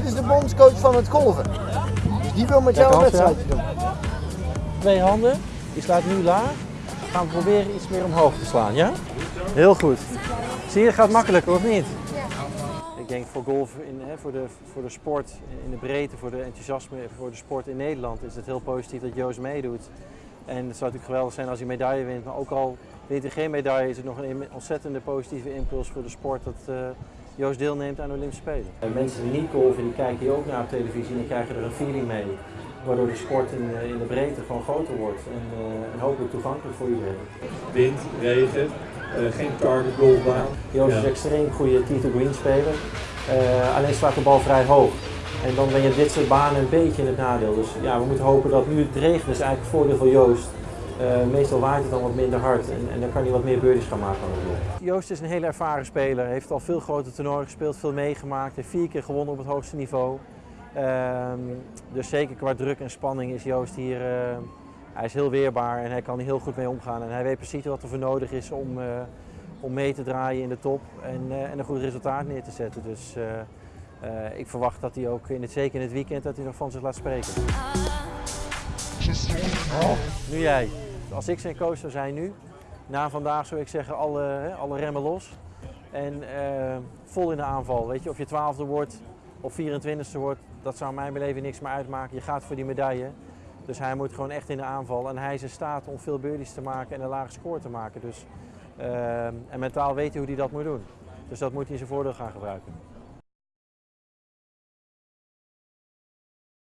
bondscoach van het golven. Dus die wil met jou een wedstrijdje doen. Twee handen, die slaat nu laag. Gaan we proberen iets meer omhoog te slaan, ja? Heel goed. Zie je, het gaat makkelijker, of niet? Ik denk voor golf, in, hè, voor, de, voor de sport in de breedte, voor de enthousiasme voor de sport in Nederland is het heel positief dat Joost meedoet. En het zou natuurlijk geweldig zijn als hij medaille wint, maar ook al wint hij geen medaille is het nog een ontzettende positieve impuls voor de sport dat eh, Joost deelneemt aan de Olympische Spelen. En mensen die niet golven, die kijken hier ook naar op televisie en die krijgen er een feeling mee. Waardoor de sport in, de- in de breedte gewoon groter wordt en, eh, en hopelijk toegankelijk voor iedereen. Wind, regen, eh, geen target golfbaan. Joost is Ja. een extreem goede tee to green speler. Eh, alleen slaat de bal vrij hoog. En dan ben je dit soort banen een beetje in het nadeel. Dus ja, we moeten hopen dat nu het regent is eigenlijk het voordeel voor Joost. Eh, meestal waait het dan wat minder hard en, en dan kan hij wat meer birdies gaan maken. Joost is een hele ervaren speler, heeft al veel grote toernooien gespeeld, veel meegemaakt, heeft vier keer gewonnen op het hoogste niveau. Ehm, dus zeker qua druk en spanning is Joost hier, eh, hij is heel weerbaar en hij kan er heel goed mee omgaan. En hij weet precies wat er voor nodig is om, eh, om mee te draaien in de top en, eh, en een goed resultaat neer te zetten. Dus eh, eh, ik verwacht dat hij ook in het, zeker in het weekend dat hij nog van zich laat spreken. Oh, nu jij. Als ik zijn coach zou zijn nu, na vandaag zou ik zeggen alle, alle remmen los. En eh, vol in de aanval. Weet je, of je twaalfde wordt of 24ste wordt, dat zou mijn beleving niks meer uitmaken. Je gaat voor die medaille. Dus hij moet gewoon echt in de aanval. En hij is in staat om veel birdies te maken en een lage score te maken. Dus, eh, en mentaal weet hij hoe hij dat moet doen. Dus dat moet hij in zijn voordeel gaan gebruiken.